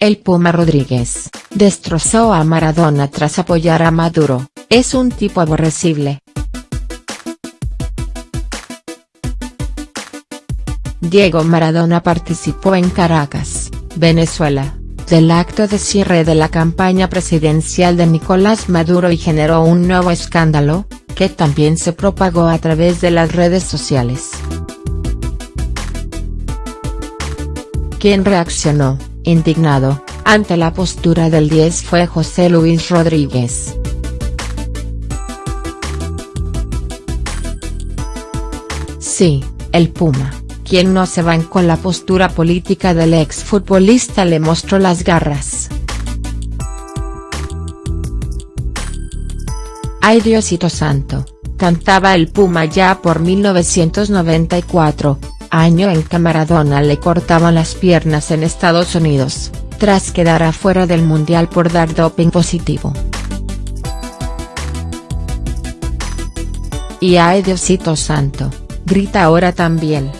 el Puma Rodríguez, destrozó a Maradona tras apoyar a Maduro, es un tipo aborrecible. Diego Maradona participó en Caracas, Venezuela, del acto de cierre de la campaña presidencial de Nicolás Maduro y generó un nuevo escándalo, que también se propagó a través de las redes sociales. Quien reaccionó, indignado, ante la postura del 10 fue José Luis Rodríguez. Sí, el Puma quien no se van con la postura política del exfutbolista le mostró las garras. Ay Diosito Santo, cantaba el Puma ya por 1994, año en que Maradona le cortaban las piernas en Estados Unidos, tras quedar afuera del Mundial por dar doping positivo. Y ay Diosito Santo, grita ahora también.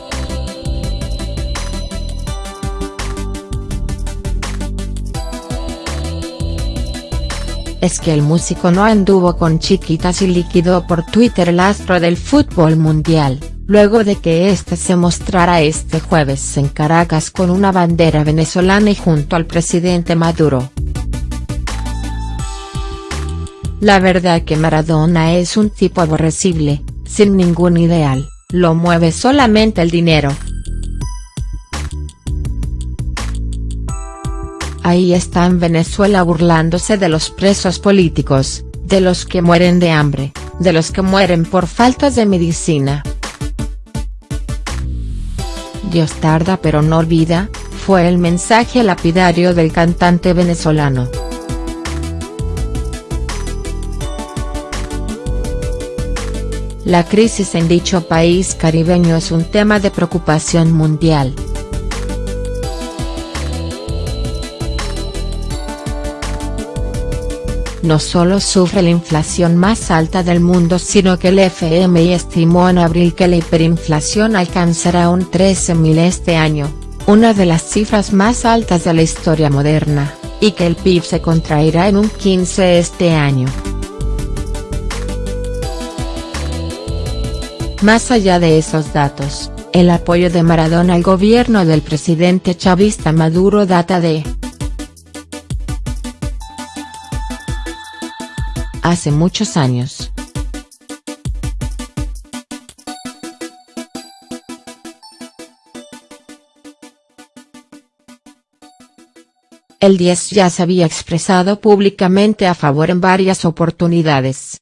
es que el músico no anduvo con chiquitas y liquidó por Twitter el astro del fútbol mundial, luego de que este se mostrara este jueves en Caracas con una bandera venezolana y junto al presidente Maduro. La verdad que Maradona es un tipo aborrecible, sin ningún ideal, lo mueve solamente el dinero. Ahí está en Venezuela burlándose de los presos políticos, de los que mueren de hambre, de los que mueren por faltas de medicina. Dios tarda pero no olvida, fue el mensaje lapidario del cantante venezolano. La crisis en dicho país caribeño es un tema de preocupación mundial. No solo sufre la inflación más alta del mundo sino que el FMI estimó en abril que la hiperinflación alcanzará un 13.000 este año, una de las cifras más altas de la historia moderna, y que el PIB se contraerá en un 15 este año. Más allá de esos datos, el apoyo de Maradona al gobierno del presidente chavista Maduro data de hace muchos años. El 10 ya se había expresado públicamente a favor en varias oportunidades.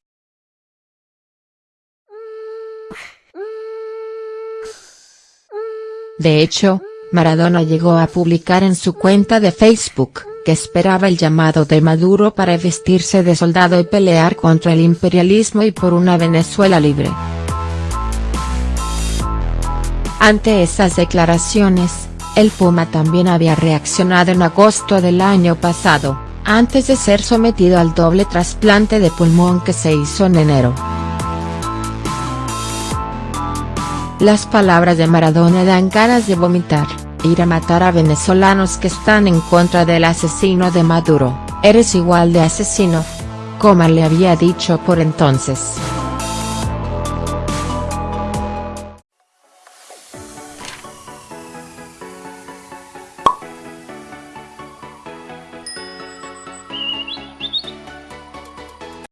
De hecho, Maradona llegó a publicar en su cuenta de Facebook, que esperaba el llamado de Maduro para vestirse de soldado y pelear contra el imperialismo y por una Venezuela libre. Ante esas declaraciones, el Puma también había reaccionado en agosto del año pasado, antes de ser sometido al doble trasplante de pulmón que se hizo en enero. Las palabras de Maradona dan ganas de vomitar ir a matar a venezolanos que están en contra del asesino de Maduro, eres igual de asesino. Como le había dicho por entonces.